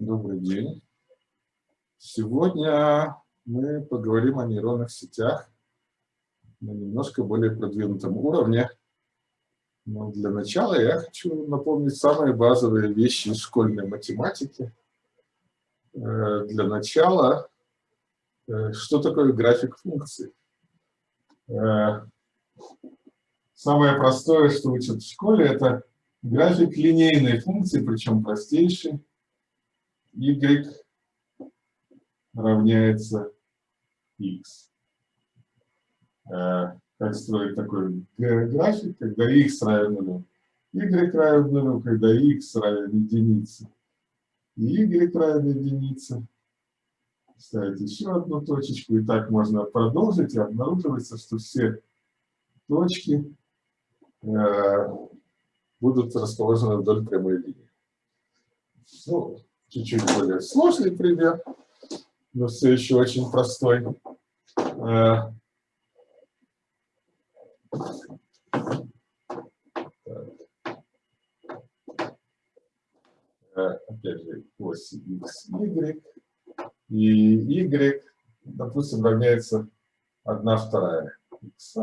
Добрый день. Сегодня мы поговорим о нейронных сетях на немножко более продвинутом уровне. Но для начала я хочу напомнить самые базовые вещи из школьной математики. Э, для начала, э, что такое график функций? Э, самое простое, что учат в школе, это график линейной функции, причем простейший y равняется x. Э, как строить такой график, когда x равен нулю, y равен нулю, когда x равен единице, и y равен единице. Ставить еще одну точечку, и так можно продолжить, и обнаруживается, что все точки э, будут расположены вдоль прямой линии. Ну, чуть-чуть более сложный пример, но все еще очень простой. Э, э, опять же, ось x, y, и y, допустим, равняется 1 вторая x.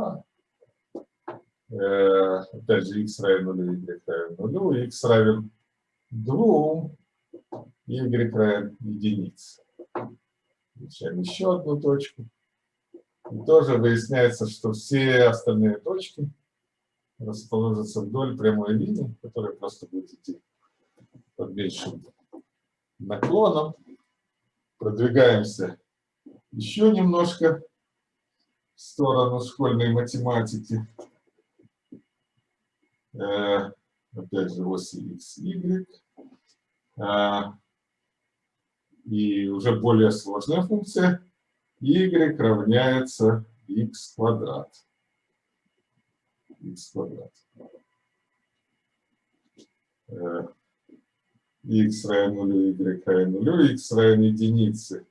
Э, опять же, x равен 0, y равен 0, x равен 2, y равен. Включаем еще одну точку. И тоже выясняется, что все остальные точки расположатся вдоль прямой линии, которая просто будет идти под меньшим наклоном. Продвигаемся еще немножко в сторону школьной математики. Э, опять же, оси x, y. Э, и уже более сложная функция y равняется x квадрат. x квадрат. x равен нулю, y равен нулю, x равен единице,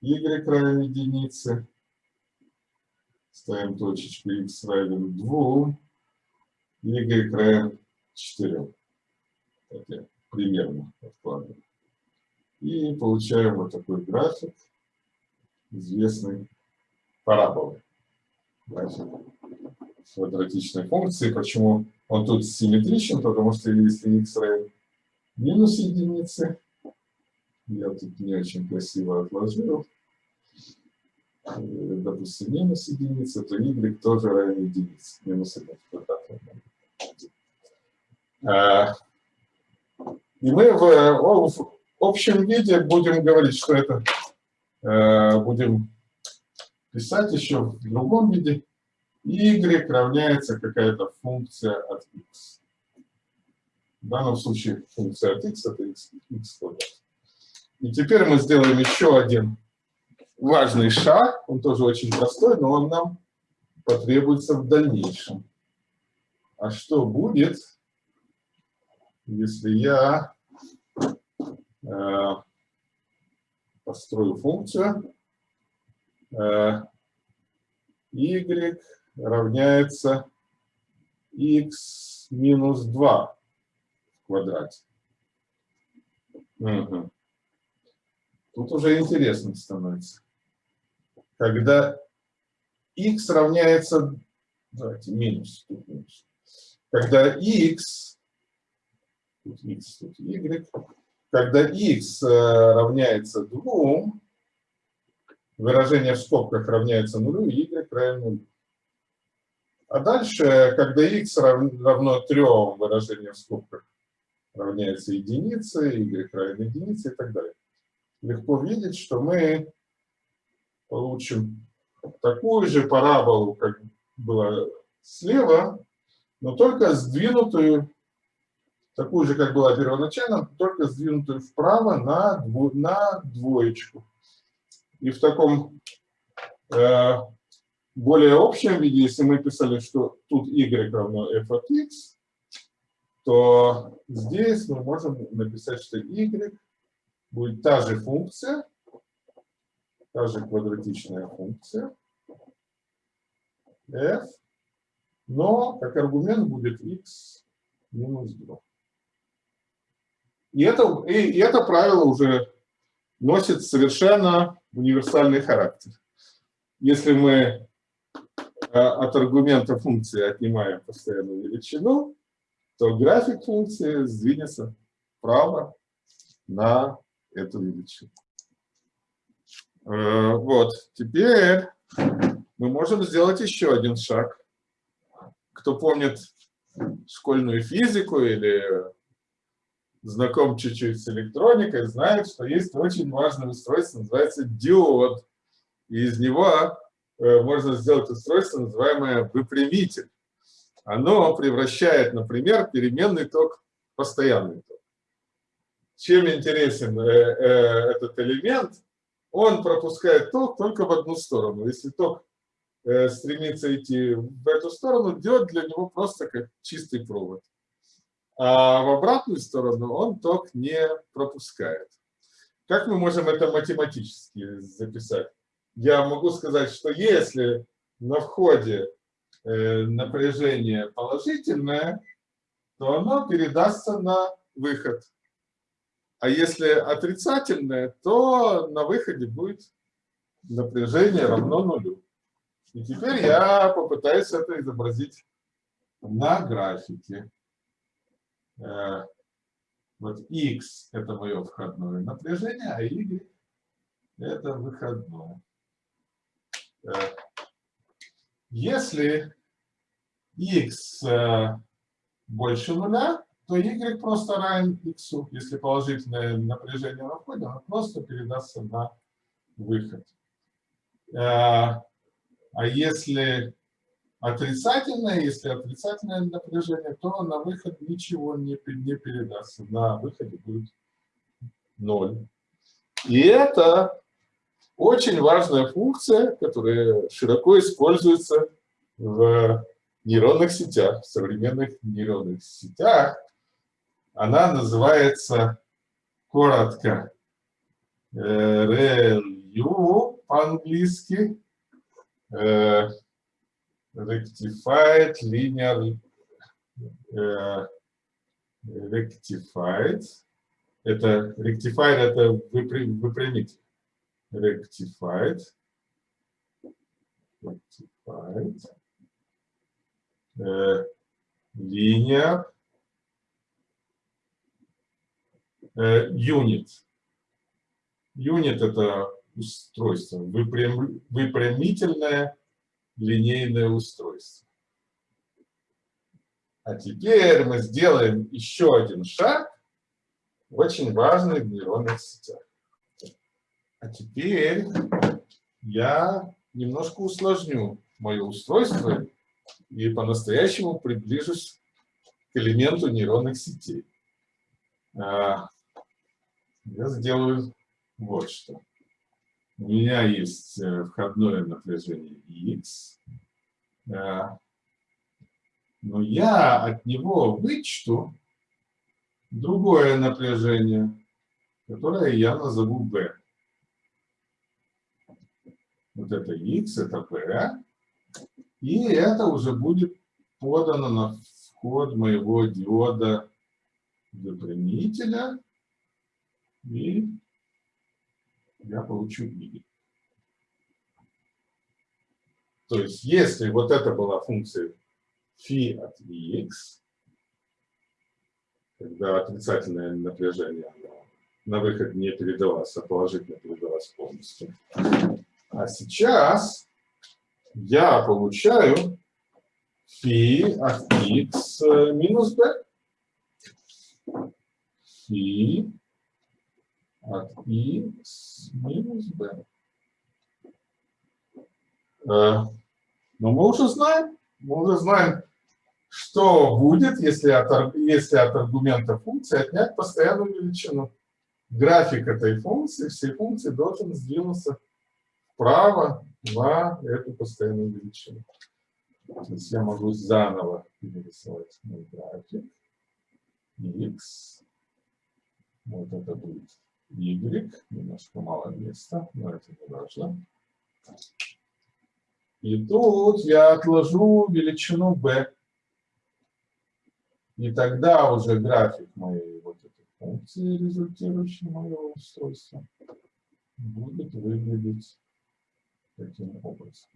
y равен единице. Ставим точечку x равен 2, y равен 4. Так я примерно откладываю. И получаем вот такой график известной параболы. График квадратичной функции. Почему он тут симметричен? Потому что если x равен минус единицы, я тут не очень красиво отложил, э, допустим, минус единицы, то y тоже равен единице. Минус 1 квадрат. А, и мы в, общем виде будем говорить, что это э, будем писать еще в другом виде. y равняется какая-то функция от x. В данном случае функция от x это x, x квадрат. И теперь мы сделаем еще один важный шаг. Он тоже очень простой, но он нам потребуется в дальнейшем. А что будет, если я построю функцию э, y равняется x минус 2 в квадрате. Угу. Тут уже интересно становится. Когда x равняется, давайте минус, тут минус. Когда x, тут x, тут y, когда x э, равняется 2, выражение в скобках равняется нулю, y равен нулю. А дальше, когда x равно 3, выражение в скобках равняется единице, y равен единице и так далее. Легко видеть, что мы получим такую же параболу, как было слева, но только сдвинутую такую же, как была первоначально, только сдвинутую вправо на, дво, на двоечку. И в таком э, более общем виде, если мы писали, что тут y равно f от x, то здесь мы можем написать, что y будет та же функция, та же квадратичная функция f, но как аргумент будет x минус 2. И это, и, и это правило уже носит совершенно универсальный характер. Если мы э, от аргумента функции отнимаем постоянную величину, то график функции сдвинется вправо на эту величину. Э, вот, теперь мы можем сделать еще один шаг. Кто помнит школьную физику или знаком чуть-чуть с электроникой, знает, что есть очень важное устройство, называется диод. И из него э, можно сделать устройство, называемое выпрямитель. Оно превращает, например, переменный ток в постоянный ток. Чем интересен э, этот элемент? Он пропускает ток только в одну сторону. Если ток Э, стремится идти в эту сторону, диод для него просто как чистый провод. А в обратную сторону он ток не пропускает. Как мы можем это математически записать? Я могу сказать, что если на входе э, напряжение положительное, то оно передастся на выход. А если отрицательное, то на выходе будет напряжение равно нулю. И теперь я попытаюсь это изобразить на графике. Э, вот x – это мое входное напряжение, а y – это выходное. Э, если x э, больше нуля, то y просто равен x. Если положительное напряжение на входе, оно просто передастся на выход. А если отрицательное, если отрицательное напряжение, то на выход ничего не, не передастся. На выходе будет ноль. И это очень важная функция, которая широко используется в нейронных сетях, в современных нейронных сетях. Она называется коротко RLU э, по-английски, uh, rectified linear uh, rectified. Это rectified это выпрямить. Rectified. Rectified. Uh, linear uh, unit. Unit это устройство, выпрям, выпрямительное линейное устройство. А теперь мы сделаем еще один шаг, очень важный в нейронных сетях. А теперь я немножко усложню мое устройство и по-настоящему приближусь к элементу нейронных сетей. А, я сделаю вот что у меня есть э, входное напряжение X, но я от него вычту другое напряжение, которое я назову B. Вот это X, это B, и это уже будет подано на вход моего диода выпрямителя, и я получу y. То есть, если вот это была функция φ от x, когда отрицательное напряжение на выход не передалось, а положительно передалось полностью. А сейчас я получаю φ от x минус b. φ от x минус b. Э, но мы уже знаем, мы уже знаем, что будет, если от, если от аргумента функции отнять постоянную величину. График этой функции, всей функции должен сдвинуться вправо на эту постоянную величину. То есть я могу заново перерисовать мой график. x. Вот это будет y, немножко мало места, но это не важно. И тут я отложу величину b. И тогда уже график моей вот этой функции результирующие моего устройства, будет выглядеть таким образом.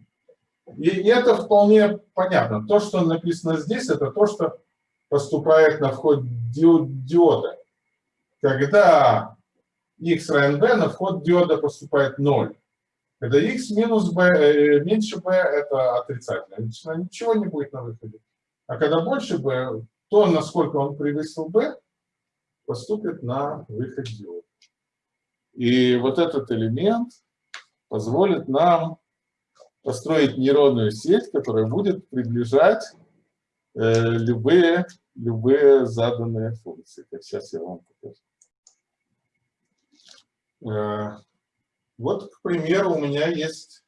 И это вполне понятно. То, что написано здесь, это то, что поступает на вход диода. Когда x равен b, на вход диода поступает 0. Когда x минус b, э, меньше b, это отрицательно. Ничего не будет на выходе. А когда больше b, то, насколько он превысил b, поступит на выход диода. И вот этот элемент позволит нам построить нейронную сеть, которая будет приближать э, любые, любые заданные функции. Сейчас я вам покажу. Э, вот, к примеру, у меня есть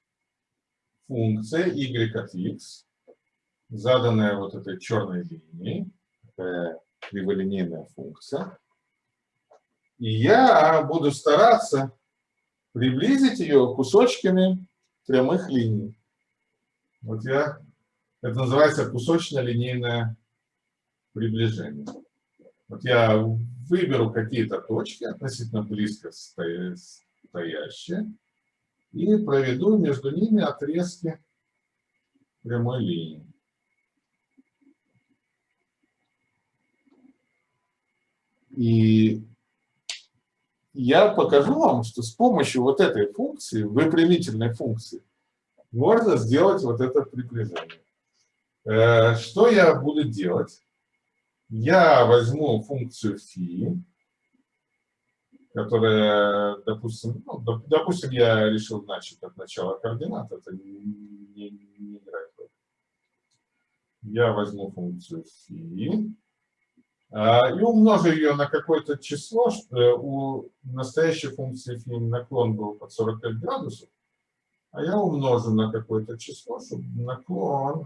функция y от x, заданная вот этой черной линией, такая криволинейная функция. И я буду стараться приблизить ее кусочками прямых линий. Вот я, это называется кусочно-линейное приближение. Вот я выберу какие-то точки, относительно близко стоящие, и проведу между ними отрезки прямой линии. И я покажу вам, что с помощью вот этой функции, выпрямительной функции, можно сделать вот это приближение. Э, что я буду делать? Я возьму функцию phi, которая, допустим, ну, допустим, я решил начать от начала координат, это не, не играет роли. Я возьму функцию phi а, и умножу ее на какое-то число, что э, у настоящей функции phi наклон был под 45 градусов, а я умножу на какое-то число, чтобы наклон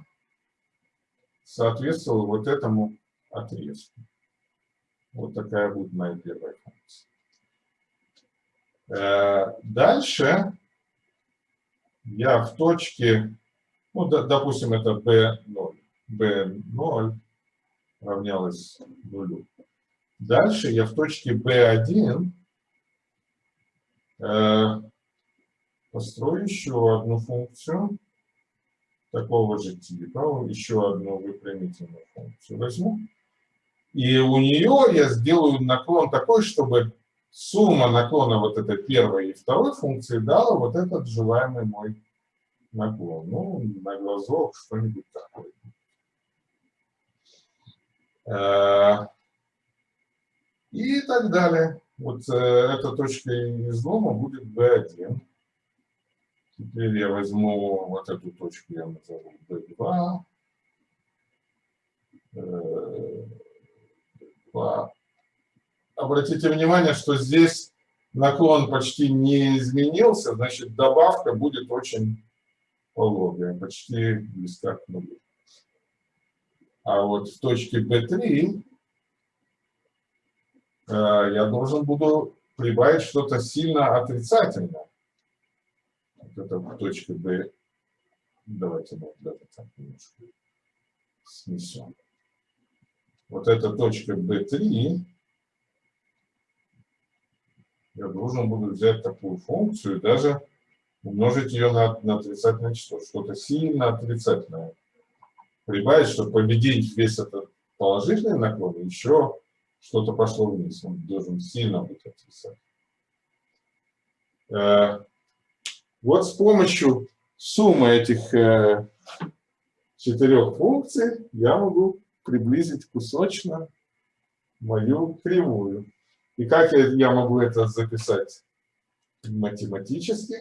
соответствовал вот этому отрезку. Вот такая будет моя первая функция. Э, дальше я в точке, ну, допустим, это b0, b0 равнялось нулю. Дальше я в точке B1 э, построю еще одну функцию такого же типа, еще одну выпрямительную функцию возьму. И у нее я сделаю наклон такой, чтобы сумма наклона вот этой первой и второй функции дала вот этот желаемый мой наклон. Ну, на глазок что-нибудь такое. Э, и так далее. Вот э, эта точка излома будет B1. Теперь я возьму вот эту точку, я назову B2. B2. Обратите внимание, что здесь наклон почти не изменился, значит добавка будет очень пологая, почти близка к нулю. А вот в точке B3 э, я должен буду прибавить что-то сильно отрицательное. Вот это точка B. Давайте мы даже так немножко снесем. Вот эта точка B3. Я должен буду взять такую функцию даже умножить ее на, на отрицательное число. Что-то сильно отрицательное прибавить, чтобы победить весь этот положительный наклон, еще что-то пошло вниз. Он должен сильно быть отрицательным. Э, вот с помощью суммы этих э, четырех функций я могу приблизить кусочно мою кривую. И как я могу это записать математически?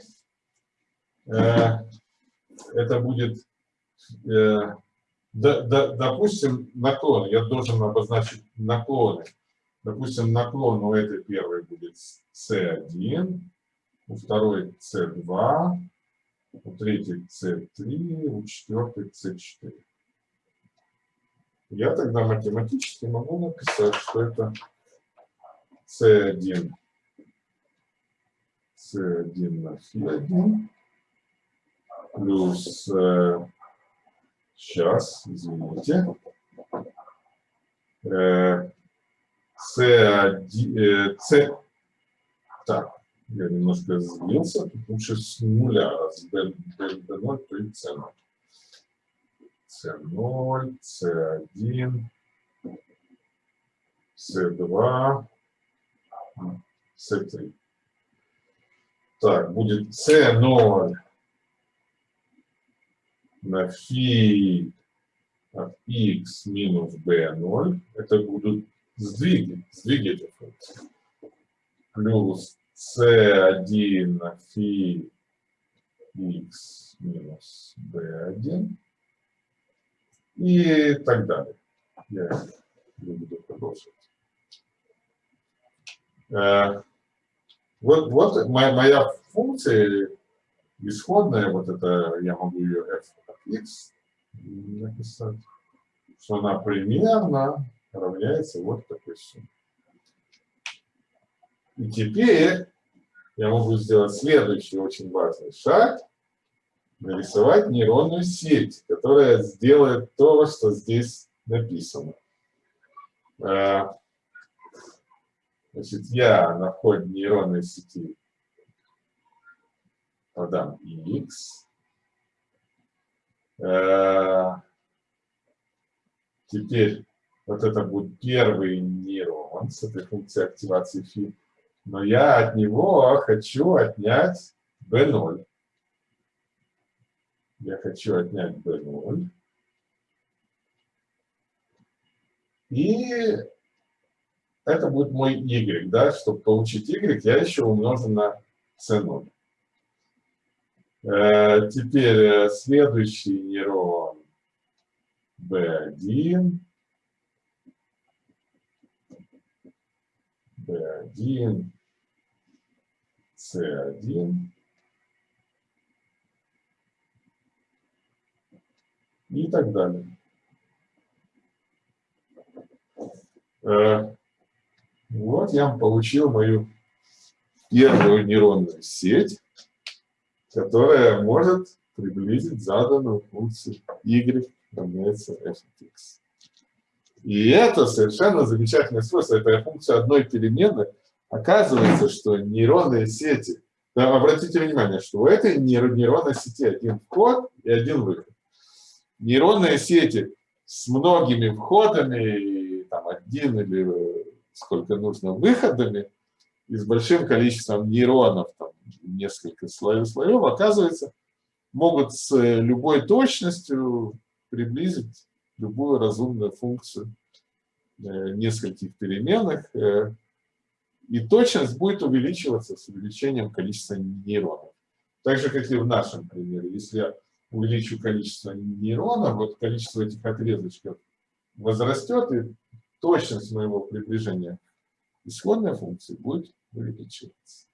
Э, это будет да, допустим, наклон, я должен обозначить наклоны. Допустим, наклон у этой первой будет C1, у второй C2, у третьей C3, у четвертой C4. Я тогда математически могу написать, что это C1, C1 на φ1 плюс э, Сейчас, извините. Э, C1, C, так, я немножко сбился, лучше с нуля, раз B, B, B0, то и C0. C0, C1, C2, C3. Так, будет C0 на фи от x минус b0. Это будут сдвиги, сдвиги этой функции. Плюс c1 на фи x минус b1 и так далее. Я не буду продолжить. Э, вот, вот моя, моя функция исходная, вот это я могу ее f от x написать, что она примерно равняется вот такой сумме. И теперь я могу сделать следующий очень важный шаг, нарисовать нейронную сеть, которая сделает то, что здесь написано. Э, значит, я на входе нейронной сети подам x. Э, теперь вот это будет первый нейрон с этой функцией активации фи. Но я от него хочу отнять b0. Я хочу отнять b0. И это будет мой y, да, чтобы получить y, я еще умножу на c0. Э, теперь э, следующий нейрон B1. B1, C1. И так далее. Э, вот я получил мою первую нейронную сеть которая может приблизить заданную функцию y равняется f x. И это совершенно замечательное свойство. Это функция одной переменной. Оказывается, что нейронные сети, да, обратите внимание, что у этой нейронной сети один вход и один выход. Нейронные сети с многими входами, там один или сколько нужно выходами, и с большим количеством нейронов, там, несколько слоев, слоев, оказывается, могут с любой точностью приблизить любую разумную функцию э, нескольких переменных, э, и точность будет увеличиваться с увеличением количества нейронов. Так же, как и в нашем примере. Если увеличу количество нейронов, вот количество этих отрезочков возрастет, и точность моего приближения исходной функции будет увеличиваться.